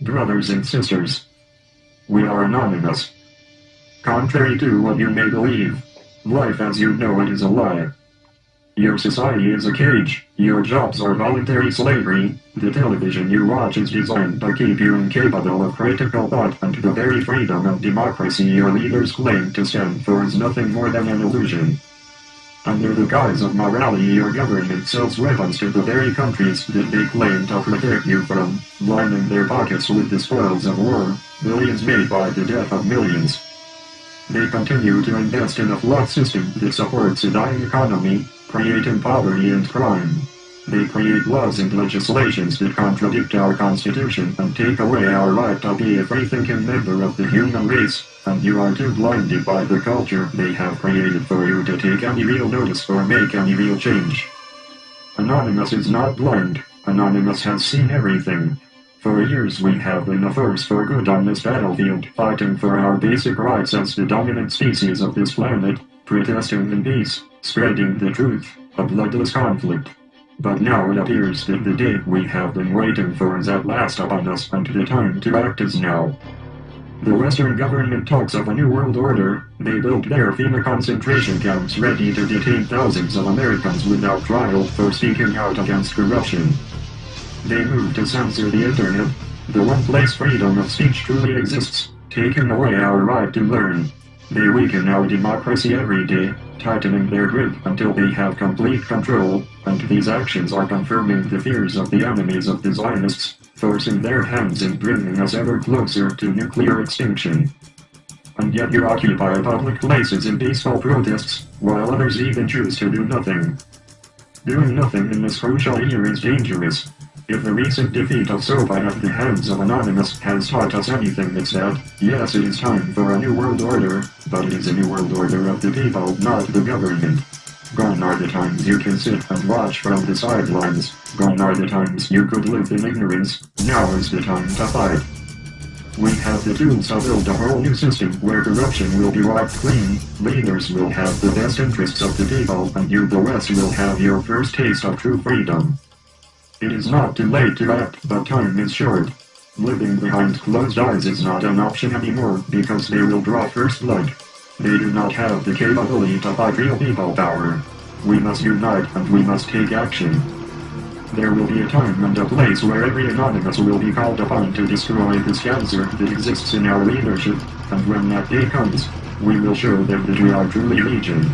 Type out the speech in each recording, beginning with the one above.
brothers and sisters. We are anonymous. Contrary to what you may believe, life as you know it is a lie. Your society is a cage, your jobs are voluntary slavery, the television you watch is designed to keep you incapable of critical thought and the very freedom and democracy your leaders claim to stand for is nothing more than an illusion. Under the guise of morality your government sells weapons to the very countries that they claim to protect you from, lining their pockets with the spoils of war, billions made by the death of millions. They continue to invest in a flawed system that supports a dying economy, creating poverty and crime. They create laws and legislations that contradict our constitution and take away our right to be a free-thinking member of the human race, and you are too blinded by the culture they have created for you to take any real notice or make any real change. Anonymous is not blind, Anonymous has seen everything. For years we have been a force for good on this battlefield, fighting for our basic rights as the dominant species of this planet, protesting in peace, spreading the truth, a bloodless conflict. But now it appears that the day we have been waiting for is at last upon us and the time to act is now. The Western government talks of a new world order, they built their FEMA concentration camps ready to detain thousands of Americans without trial for speaking out against corruption. They move to censor the internet, the one place freedom of speech truly exists, taking away our right to learn. They weaken our democracy every day, tightening their grip until they have complete control, and these actions are confirming the fears of the enemies of the Zionists, forcing their hands and bringing us ever closer to nuclear extinction. And yet you occupy public places in peaceful protests, while others even choose to do nothing. Doing nothing in this crucial year is dangerous, if the recent defeat of SOPA at the hands of Anonymous has taught us anything it's that, yes it is time for a new world order, but it is a new world order of the people, not the government. Gone are the times you can sit and watch from the sidelines, gone are the times you could live in ignorance, now is the time to fight. We have the tools to build a whole new system where corruption will be wiped clean, leaders will have the best interests of the people, and you the West will have your first taste of true freedom. It is not too late to act, but time is short. Living behind closed eyes is not an option anymore, because they will draw first blood. They do not have the capability to fight real people power. We must unite and we must take action. There will be a time and a place where every anonymous will be called upon to destroy this cancer that exists in our leadership, and when that day comes, we will show them that we are truly legion.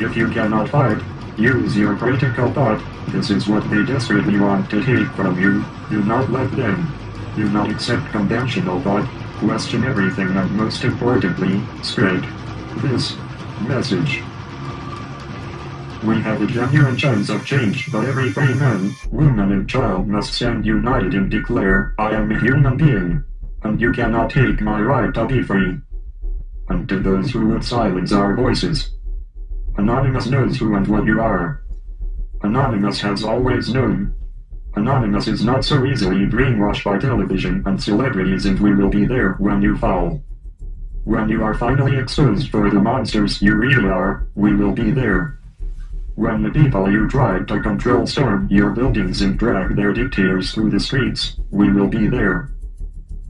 If you cannot fight, use your critical thought this is what they desperately want to take from you. Do not let them. Do not accept conventional thought. Question everything and most importantly, spread this message. We have a genuine chance of change, but every free man, woman and child must stand united and declare, I am a human being, and you cannot take my right to be free. And to those who would silence our voices, Anonymous knows who and what you are. Anonymous has always known. Anonymous is not so easily brainwashed by television and celebrities and we will be there when you fall. When you are finally exposed for the monsters you really are, we will be there. When the people you tried to control storm your buildings and drag their dictators through the streets, we will be there.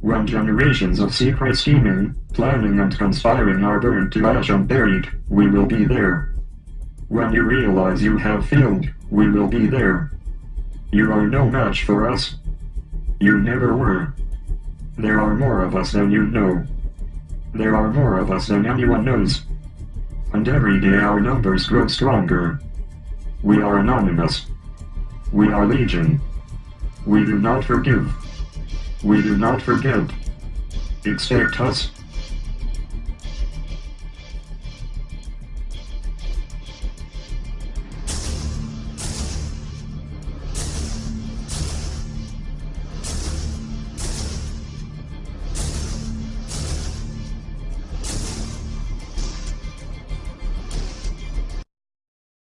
When generations of secret scheming, planning and conspiring are burned to ash and buried, we will be there. When you realize you have failed, we will be there. You are no match for us. You never were. There are more of us than you know. There are more of us than anyone knows. And every day our numbers grow stronger. We are anonymous. We are legion. We do not forgive. We do not forget. Expect us.